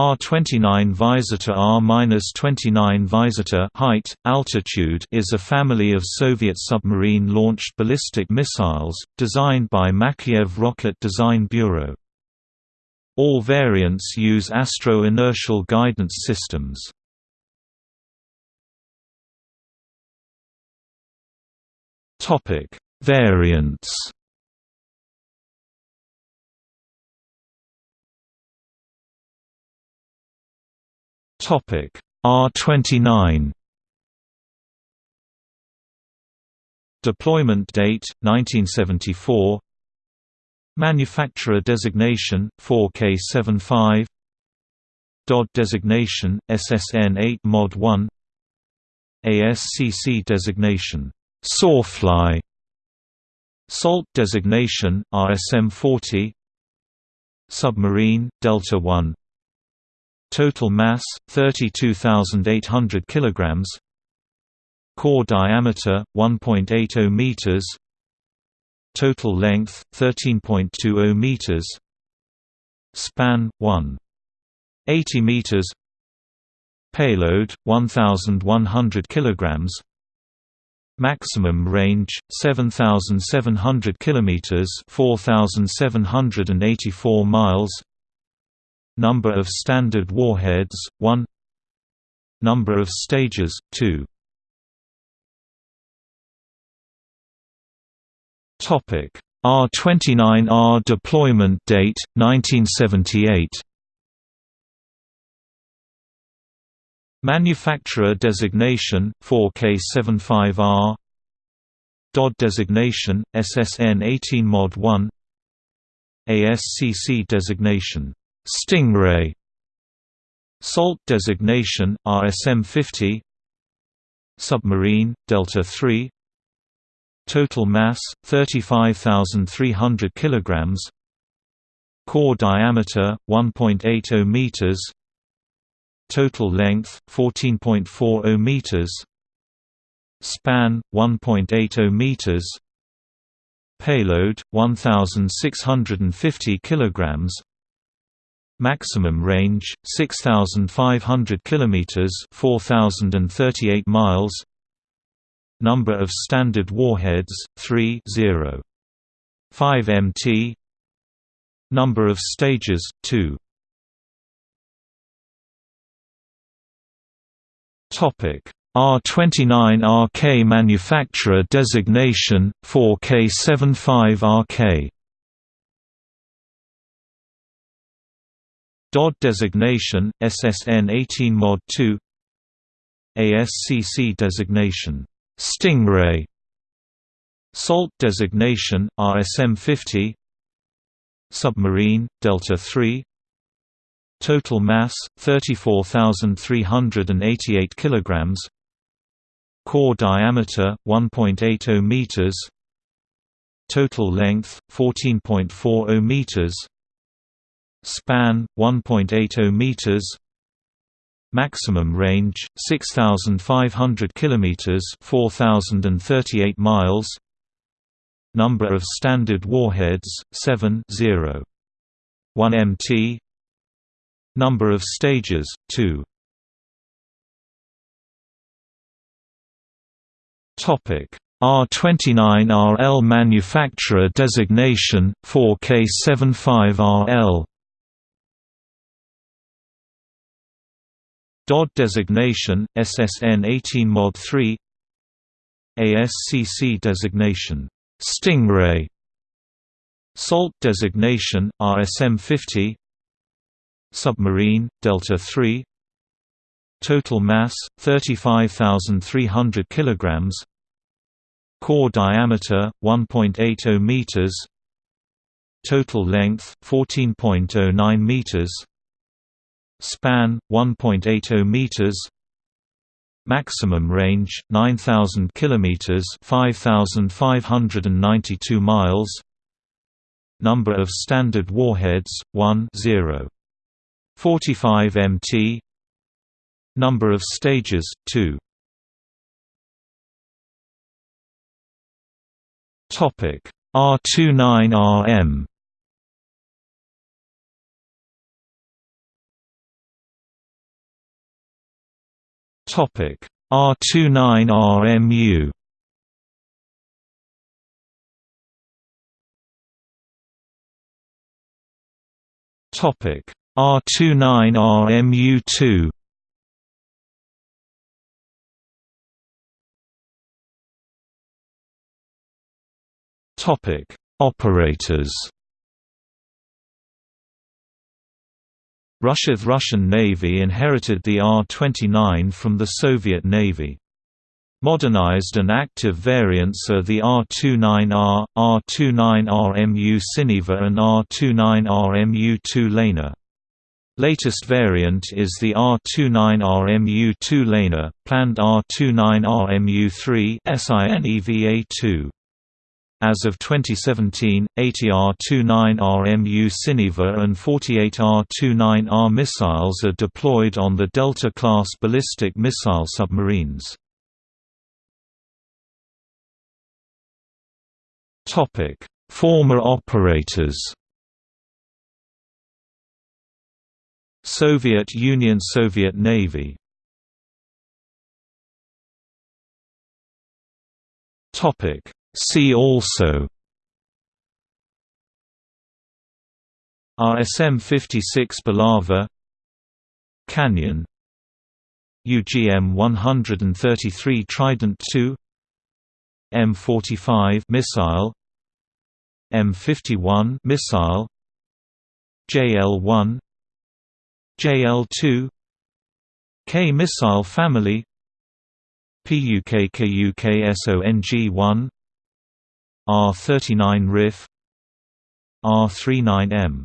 R-29 Vysota R-29 Vysota height, altitude is a family of Soviet submarine-launched ballistic missiles, designed by Makeyev Rocket Design Bureau. All variants use astro-inertial guidance systems. Variants Topic. R29 Deployment date 1974 Manufacturer designation 4K75 DOD designation SSN 8 Mod 1 ASCC designation Sawfly. SALT designation RSM 40 Submarine Delta 1 Total mass 32800 kilograms. Core diameter 1.80 meters. Total length 13.20 meters. Span 1 80 meters. Payload 1100 kilograms. Maximum range 7700 kilometers 4784 miles Number of standard warheads 1 Number of stages 2 Topic. R29R deployment date 1978 Manufacturer designation 4K75R DOD designation SSN 18 Mod 1 ASCC designation Stingray. Salt designation RSM 50 Submarine Delta 3 Total mass 35300 kilograms. Core diameter 1.80 meters. Total length 14.40 meters. Span 1.80 meters. Payload 1650 kilograms Maximum range 6500 kilometers 4038 miles. Number of standard warheads 3 0 5 MT Number of stages 2 Topic. R29RK manufacturer designation 4K75RK DOD designation, SSN 18 Mod 2 ASCC designation, Stingray SALT designation, RSM 50 Submarine, Delta 3 Total mass, 34,388 kg Core diameter, 1.80 meters Total length, 14.40 meters Span 1.80 meters. Maximum range 6500 kilometers, 4038 miles. Number of standard warheads 7 0. 1 MT. Number of stages 2. Topic R29RL manufacturer designation 4K75RL DOD designation, SSN 18 Mod 3 ASCC designation, Stingray. SALT designation, RSM 50 Submarine, Delta 3 Total mass, 35,300 kg Core diameter, 1.80 meters. Total length, 14.09 meters Span 1.80 meters. Maximum range 9000 kilometers, 5592 miles. Number of standard warheads 1 0. 45 MT. Number of stages 2. Topic R29RM Topic. R29RMU Topic. R29RMU2 Topic. Operators Russia's Russian Navy inherited the R-29 from the Soviet Navy. Modernized and active variants are the R-29R, R-29RMU Sineva and R-29RMU 2-Layner. Latest variant is the R-29RMU 2-Layner, planned R-29RMU 3 SINEVA-2. As of 2017, 80R-29RMU Sineva and 48R-29R missiles are deployed on the Delta-class ballistic missile submarines. Former operators Soviet Union Soviet Navy Topic See also. RSM-56 Bulava Canyon. UGM-133 Trident II M45 missile. M51 missile. JL-1 JL-2 K missile family. Pukguksong-1 R39 RIF R39M